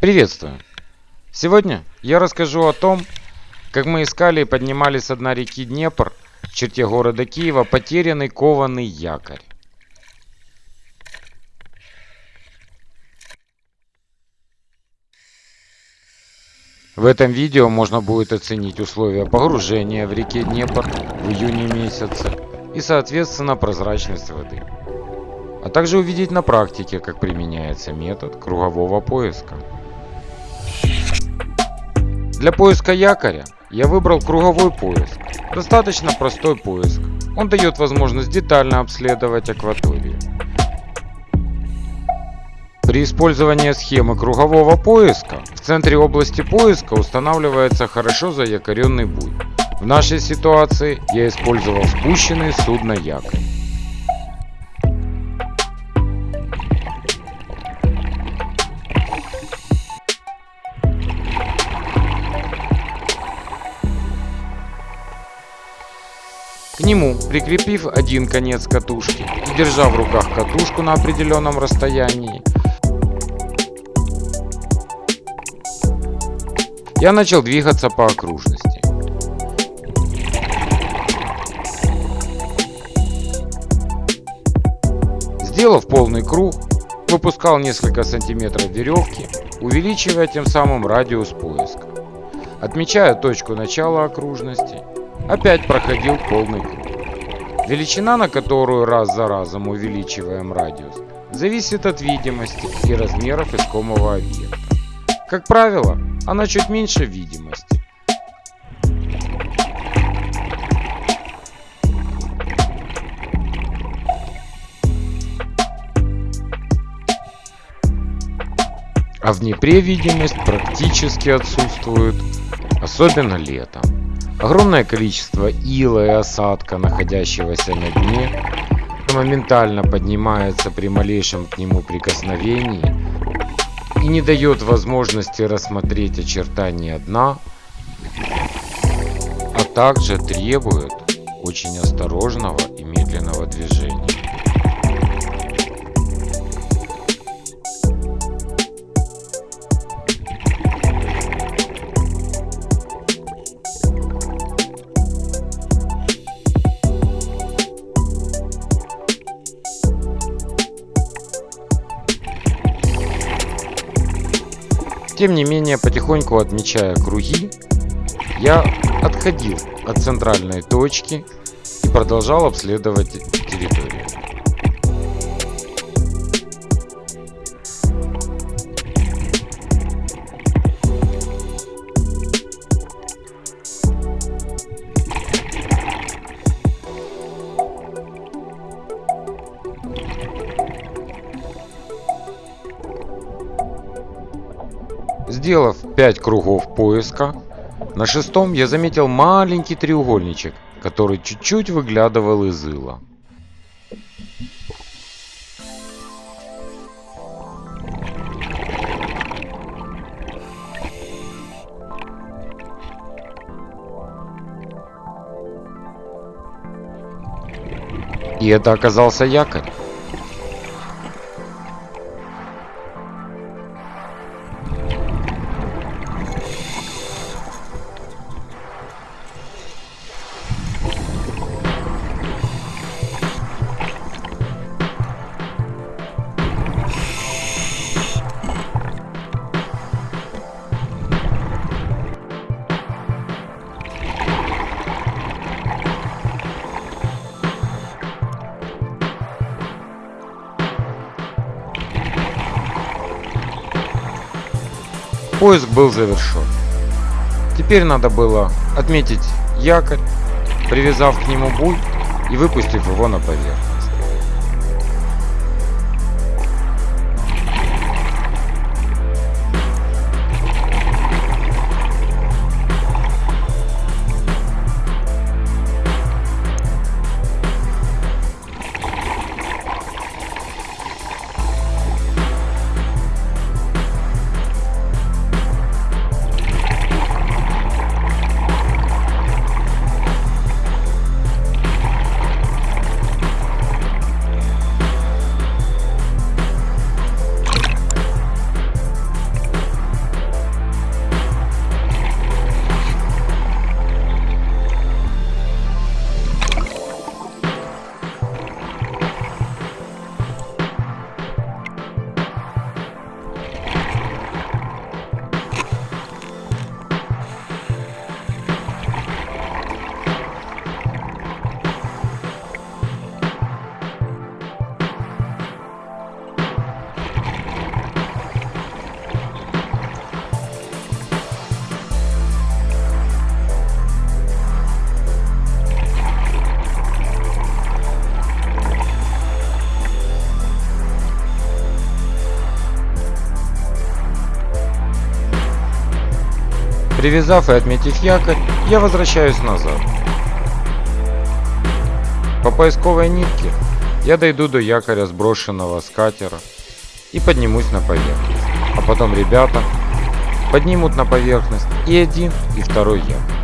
Приветствую! Сегодня я расскажу о том, как мы искали и поднимали с дна реки Днепр в черте города Киева потерянный кованый якорь. В этом видео можно будет оценить условия погружения в реке Днепр в июне месяце и соответственно прозрачность воды. А также увидеть на практике, как применяется метод кругового поиска. Для поиска якоря я выбрал круговой поиск. Достаточно простой поиск. Он дает возможность детально обследовать акваторию. При использовании схемы кругового поиска в центре области поиска устанавливается хорошо заякоренный буй. В нашей ситуации я использовал спущенный судно якорь. К нему, прикрепив один конец катушки и держа в руках катушку на определенном расстоянии, я начал двигаться по окружности. Сделав полный круг, выпускал несколько сантиметров веревки, увеличивая тем самым радиус поиска. Отмечая точку начала окружности, опять проходил полный круг. Величина, на которую раз за разом увеличиваем радиус, зависит от видимости и размеров искомого объекта. Как правило, она чуть меньше видимости. А в Днепре видимость практически отсутствует, особенно летом. Огромное количество ила и осадка, находящегося на дне, моментально поднимается при малейшем к нему прикосновении и не дает возможности рассмотреть очертания дна, а также требует очень осторожного и медленного движения. Тем не менее, потихоньку отмечая круги, я отходил от центральной точки и продолжал обследовать территорию. Сделав 5 кругов поиска, на шестом я заметил маленький треугольничек, который чуть-чуть выглядывал из ила. И это оказался якорь. Поиск был завершен. Теперь надо было отметить якорь, привязав к нему буй и выпустив его на поверхность. Привязав и отметив якорь, я возвращаюсь назад. По поисковой нитке я дойду до якоря сброшенного с катера и поднимусь на поверхность. А потом ребята поднимут на поверхность и один, и второй якорь.